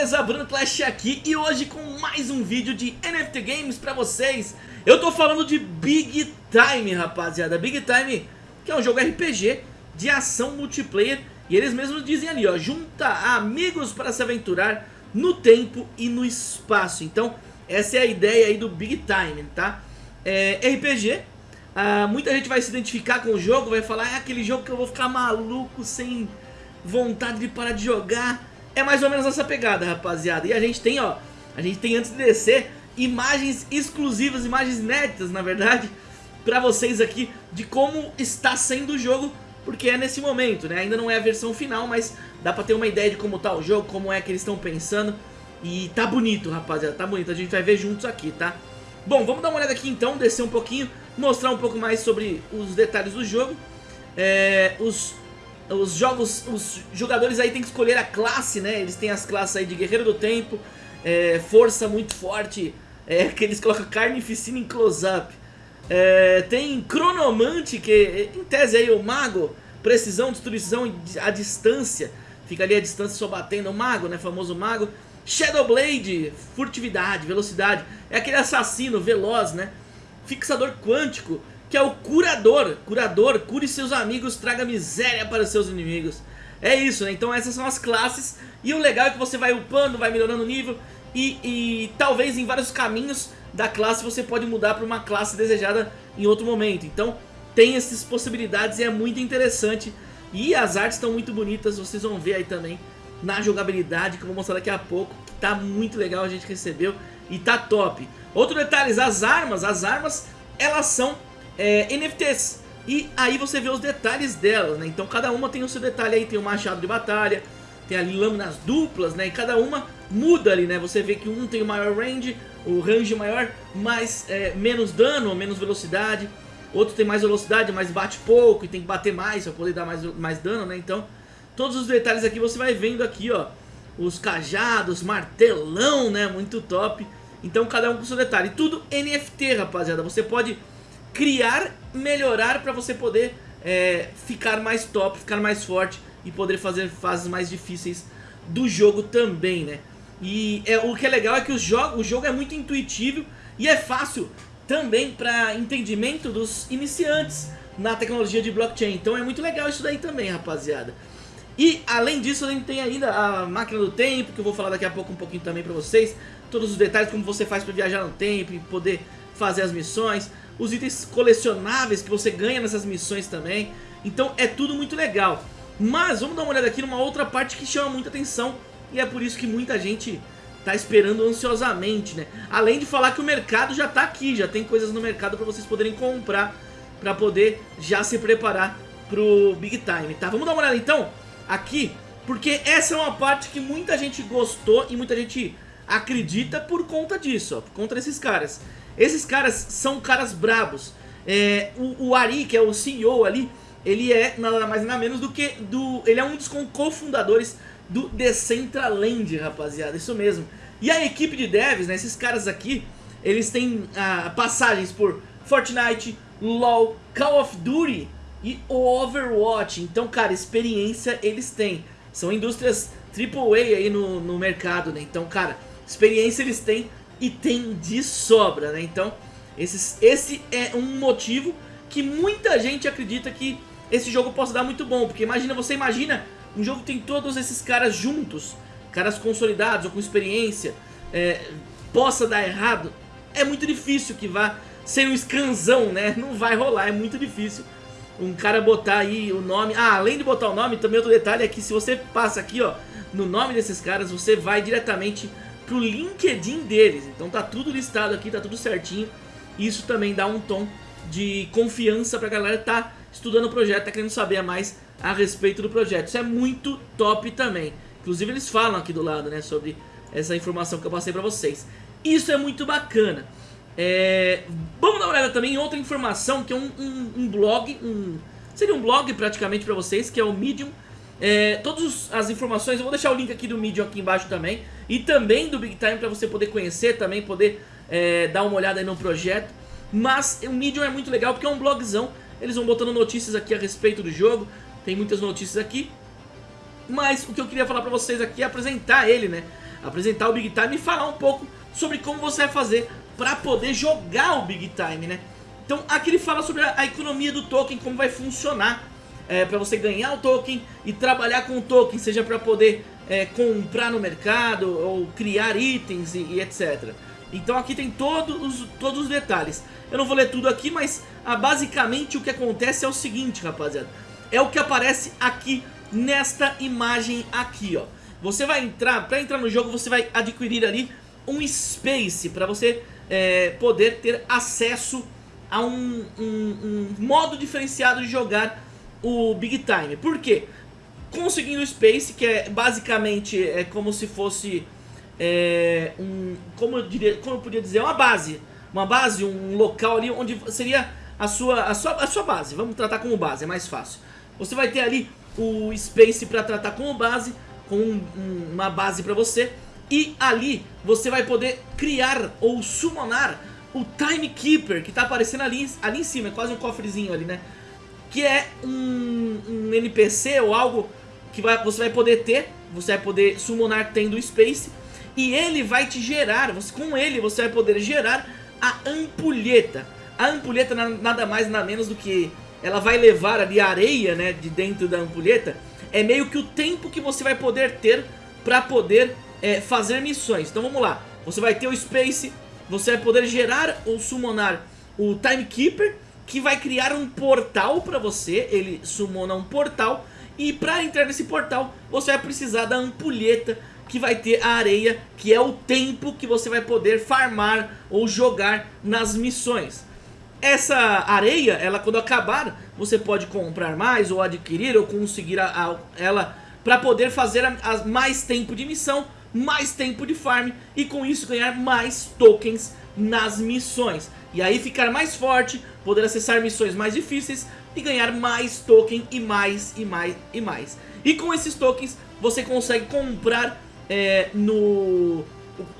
beleza? Bruno Clash aqui e hoje com mais um vídeo de NFT Games pra vocês. Eu tô falando de Big Time, rapaziada. Big Time, que é um jogo RPG de ação multiplayer. E eles mesmos dizem ali, ó, junta amigos para se aventurar no tempo e no espaço. Então, essa é a ideia aí do Big Time, tá? É RPG, ah, muita gente vai se identificar com o jogo, vai falar É aquele jogo que eu vou ficar maluco, sem vontade de parar de jogar é mais ou menos essa pegada, rapaziada. E a gente tem, ó, a gente tem antes de descer imagens exclusivas, imagens inéditas, na verdade, pra vocês aqui de como está sendo o jogo, porque é nesse momento, né? Ainda não é a versão final, mas dá pra ter uma ideia de como tá o jogo, como é que eles estão pensando. E tá bonito, rapaziada, tá bonito. A gente vai ver juntos aqui, tá? Bom, vamos dar uma olhada aqui então, descer um pouquinho, mostrar um pouco mais sobre os detalhes do jogo. É, os os jogos, os jogadores aí tem que escolher a classe, né? Eles têm as classes aí de Guerreiro do Tempo, é, Força muito forte, é, que eles colocam Carnificina em close-up. É, tem Cronomante, que em tese aí o Mago, Precisão, Destruição a distância, fica ali a distância só batendo, o Mago, né? Famoso Mago. Shadowblade, Furtividade, Velocidade, é aquele assassino veloz, né? Fixador Quântico, que é o curador. Curador, cure seus amigos, traga miséria para seus inimigos. É isso, né? Então essas são as classes. E o legal é que você vai upando, vai melhorando o nível. E, e talvez em vários caminhos da classe você pode mudar para uma classe desejada em outro momento. Então tem essas possibilidades e é muito interessante. E as artes estão muito bonitas, vocês vão ver aí também na jogabilidade, que eu vou mostrar daqui a pouco. Que tá muito legal, a gente recebeu e tá top. Outro detalhe, as armas, as armas, elas são é, NFTs. E aí você vê os detalhes delas, né? Então cada uma tem o seu detalhe aí, tem o machado de batalha, tem ali lâminas duplas, né? E cada uma muda ali, né? Você vê que um tem o maior range, o range maior, mais é, menos dano, menos velocidade. Outro tem mais velocidade, mas bate pouco e tem que bater mais para poder dar mais, mais dano, né? Então, todos os detalhes aqui você vai vendo aqui, ó. Os cajados, martelão, né? Muito top. Então, cada um com seu detalhe. Tudo NFT, rapaziada. Você pode criar, melhorar para você poder é, ficar mais top, ficar mais forte e poder fazer fases mais difíceis do jogo também, né? E é, o que é legal é que o jogo, o jogo é muito intuitivo e é fácil também para entendimento dos iniciantes na tecnologia de blockchain. Então é muito legal isso daí também, rapaziada. E além disso, a gente tem ainda a máquina do tempo, que eu vou falar daqui a pouco um pouquinho também pra vocês. Todos os detalhes, como você faz para viajar no tempo e poder fazer as missões os itens colecionáveis que você ganha nessas missões também. Então é tudo muito legal. Mas vamos dar uma olhada aqui numa outra parte que chama muita atenção e é por isso que muita gente tá esperando ansiosamente, né? Além de falar que o mercado já tá aqui, já tem coisas no mercado para vocês poderem comprar para poder já se preparar pro Big Time, tá? Vamos dar uma olhada então aqui, porque essa é uma parte que muita gente gostou e muita gente acredita por conta disso, ó, por conta desses caras. Esses caras são caras brabos. É, o, o, Ari, que é o CEO ali, ele é nada mais nada menos do que do. Ele é um dos cofundadores do Decentraland, rapaziada. Isso mesmo. E a equipe de devs, né, esses caras aqui, eles têm ah, passagens por Fortnite, LoL, Call of Duty e Overwatch. Então, cara, experiência eles têm. São indústrias AAA aí no, no mercado, né? Então, cara, experiência eles têm e tem de sobra, né? Então, esses, esse é um motivo que muita gente acredita que esse jogo possa dar muito bom. Porque imagina, você imagina um jogo que tem todos esses caras juntos, caras consolidados ou com experiência, é, possa dar errado. É muito difícil que vá ser um scanzão, né? Não vai rolar, é muito difícil um cara botar aí o nome. Ah, além de botar o nome, também outro detalhe é que se você passa aqui, ó, no nome desses caras, você vai diretamente pro LinkedIn deles. Então tá tudo listado aqui, tá tudo certinho. Isso também dá um tom de confiança pra galera que tá estudando o projeto, tá querendo saber mais a respeito do projeto. Isso é muito top também. Inclusive eles falam aqui do lado, né, sobre essa informação que eu passei pra vocês. Isso é muito bacana. É... Vamos dar uma olhada também em outra informação, que é um, um, um blog, um... seria um blog praticamente pra vocês, que é o Medium é, todas as informações, eu vou deixar o link aqui do Medium aqui embaixo também. E também do Big Time para você poder conhecer, também poder é, dar uma olhada aí no projeto. Mas o Medium é muito legal porque é um blogzão. Eles vão botando notícias aqui a respeito do jogo. Tem muitas notícias aqui. Mas o que eu queria falar pra vocês aqui é apresentar ele, né? apresentar o Big Time e falar um pouco sobre como você vai fazer para poder jogar o Big Time, né? Então aqui ele fala sobre a, a economia do token, como vai funcionar é, para você ganhar o token e trabalhar com o token, seja para poder é, comprar no mercado ou criar itens e, e, etc. Então aqui tem todos os, todos os detalhes. Eu não vou ler tudo aqui, mas ah, basicamente o que acontece é o seguinte, rapaziada. É o que aparece aqui nesta imagem aqui, ó. Você vai entrar, para entrar no jogo você vai adquirir ali um space para você é, poder ter acesso a um, um, um, modo diferenciado de jogar o Big Time. Por quê? Conseguindo o space, que é basicamente é como se fosse é, um, como eu diria, como eu podia dizer, uma base, uma base, um local ali onde seria a sua, a sua, a sua base. Vamos tratar como base, é mais fácil. Você vai ter ali o space para tratar como base, com um, uma base para você e ali você vai poder criar ou summonar o Timekeeper, que tá aparecendo ali, ali em cima, é quase um cofrezinho ali, né? Que é um, um NPC ou algo que vai, você vai poder ter, você vai poder summonar tendo Space, e ele vai te gerar, você, com ele você vai poder gerar a ampulheta. A ampulheta nada mais nada menos do que ela vai levar ali a areia, né, de dentro da ampulheta, é meio que o tempo que você vai poder ter para poder é, fazer missões. Então vamos lá, você vai ter o Space, você vai poder gerar ou summonar o Timekeeper, que vai criar um portal para você, ele summona um portal, e para entrar nesse portal você vai precisar da ampulheta que vai ter a areia, que é o tempo que você vai poder farmar ou jogar nas missões. Essa areia, ela quando acabar, você pode comprar mais ou adquirir ou conseguir a, a, ela para poder fazer a, a mais tempo de missão mais tempo de farm e com isso ganhar mais tokens nas missões. E aí ficar mais forte, poder acessar missões mais difíceis e ganhar mais token e mais e mais e mais. E com esses tokens você consegue comprar é, no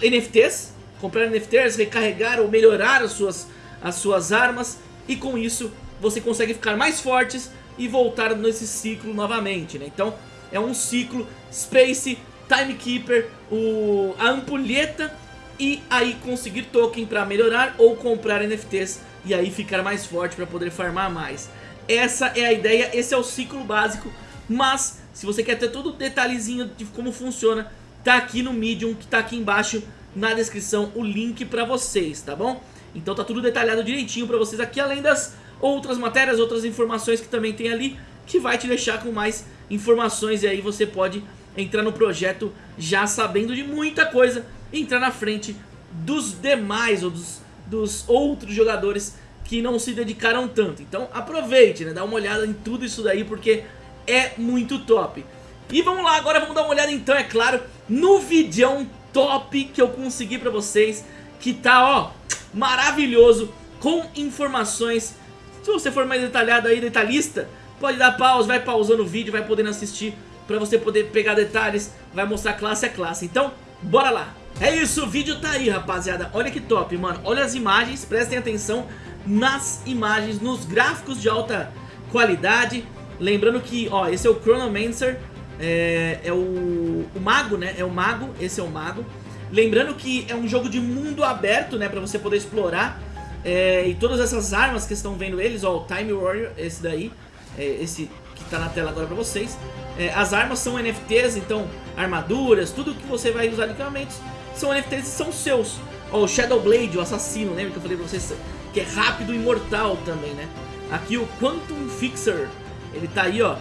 NFTs, comprar NFTs, recarregar ou melhorar as suas, as suas armas e com isso você consegue ficar mais fortes e voltar nesse ciclo novamente, né? Então é um ciclo Space Timekeeper, o, a ampulheta e aí conseguir token para melhorar ou comprar NFTs e aí ficar mais forte para poder farmar mais. Essa é a ideia, esse é o ciclo básico, mas se você quer ter todo o detalhezinho de como funciona, tá aqui no Medium, que tá aqui embaixo na descrição o link para vocês, tá bom? Então tá tudo detalhado direitinho para vocês aqui, além das outras matérias, outras informações que também tem ali, que vai te deixar com mais informações e aí você pode entrar no projeto já sabendo de muita coisa entrar na frente dos demais ou dos, dos outros jogadores que não se dedicaram tanto. Então aproveite, né? Dá uma olhada em tudo isso daí porque é muito top. E vamos lá, agora vamos dar uma olhada então, é claro, no vídeo top que eu consegui pra vocês, que tá, ó, maravilhoso, com informações. Se você for mais detalhado aí, detalhista, pode dar pausa, vai pausando o vídeo, vai podendo assistir pra você poder pegar detalhes, vai mostrar classe a classe. Então, bora lá! É isso, o vídeo tá aí, rapaziada. Olha que top, mano. Olha as imagens, prestem atenção nas imagens, nos gráficos de alta qualidade. Lembrando que, ó, esse é o Chronomancer, é, é o, o mago, né? É o mago, esse é o mago. Lembrando que é um jogo de mundo aberto, né? Pra você poder explorar. É, e todas essas armas que estão vendo eles, ó, o Time Warrior, esse daí, é, esse que tá na tela agora pra vocês. É, as armas são NFTs, então armaduras, tudo que você vai usar de equipamentos são NFTs e são seus. Ó, o Shadow Blade, o assassino, lembra que eu falei pra vocês que é rápido e mortal também, né? Aqui o Quantum Fixer, ele tá aí, ó,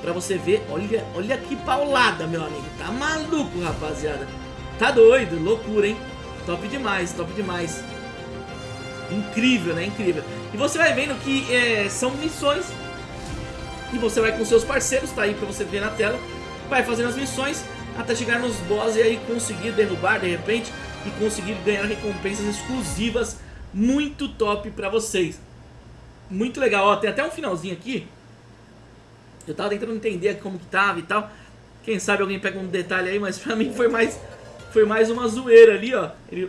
pra você ver. Olha, olha que paulada, meu amigo. Tá maluco, rapaziada. Tá doido, loucura, hein? Top demais, top demais. Incrível, né? Incrível. E você vai vendo que é, são missões e você vai com seus parceiros, tá aí pra você ver na tela. Vai fazendo as missões até chegar nos boss e aí conseguir derrubar de repente e conseguir ganhar recompensas exclusivas muito top pra vocês. Muito legal, ó, tem até um finalzinho aqui. Eu tava tentando entender como que tava e tal. Quem sabe alguém pega um detalhe aí, mas pra mim foi mais, foi mais uma zoeira ali, ó. Ele...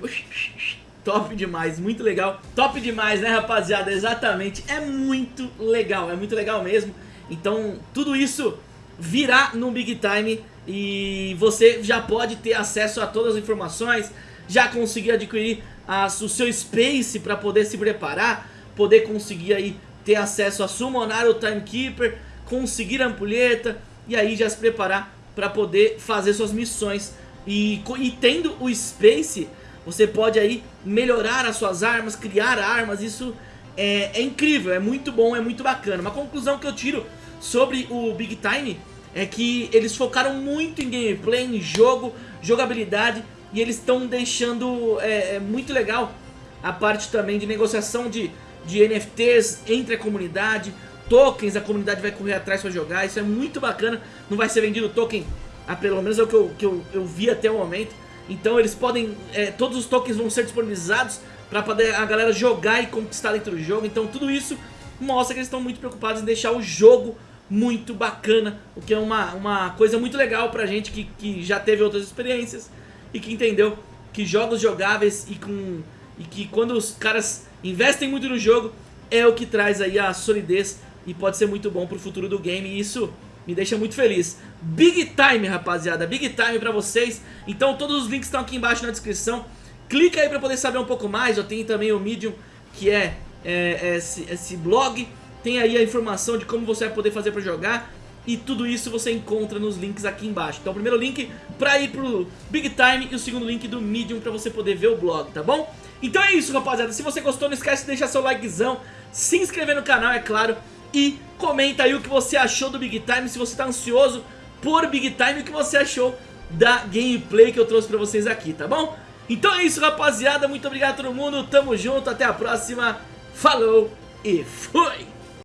Top demais, muito legal. Top demais, né, rapaziada? Exatamente, é muito legal, é muito legal mesmo. Então, tudo isso virá no Big Time e você já pode ter acesso a todas as informações, já conseguir adquirir as, o seu Space para poder se preparar, poder conseguir aí ter acesso a summonar o Timekeeper, conseguir a ampulheta e aí já se preparar para poder fazer suas missões. E, e tendo o Space, você pode aí melhorar as suas armas, criar armas, isso é, é incrível, é muito bom, é muito bacana. Uma conclusão que eu tiro sobre o Big Time é que eles focaram muito em gameplay, em jogo, jogabilidade e eles estão deixando é, é, muito legal a parte também de negociação de, de NFTs entre a comunidade, tokens, a comunidade vai correr atrás para jogar, isso é muito bacana, não vai ser vendido token, a, pelo menos é o que eu, que eu, eu vi até o momento, então eles podem, é, todos os tokens vão ser disponibilizados para poder a galera jogar e conquistar dentro do jogo, então tudo isso mostra que eles estão muito preocupados em deixar o jogo muito bacana, o que é uma, uma coisa muito legal pra gente que, que já teve outras experiências e que entendeu que jogos jogáveis e, com, e que quando os caras investem muito no jogo é o que traz aí a solidez e pode ser muito bom pro futuro do game e isso me deixa muito feliz. Big Time, rapaziada, Big Time pra vocês. Então todos os links estão aqui embaixo na descrição. Clica aí pra poder saber um pouco mais, eu tenho também o Medium, que é, é, é esse, esse blog tem aí a informação de como você vai poder fazer pra jogar e tudo isso você encontra nos links aqui embaixo. Então o primeiro link pra ir pro Big Time e o segundo link do Medium pra você poder ver o blog, tá bom? Então é isso, rapaziada. Se você gostou, não esquece de deixar seu likezão, se inscrever no canal, é claro, e comenta aí o que você achou do Big Time, se você tá ansioso por Big Time, o que você achou da gameplay que eu trouxe pra vocês aqui, tá bom? Então é isso, rapaziada. Muito obrigado a todo mundo. Tamo junto. Até a próxima. Falou e fui!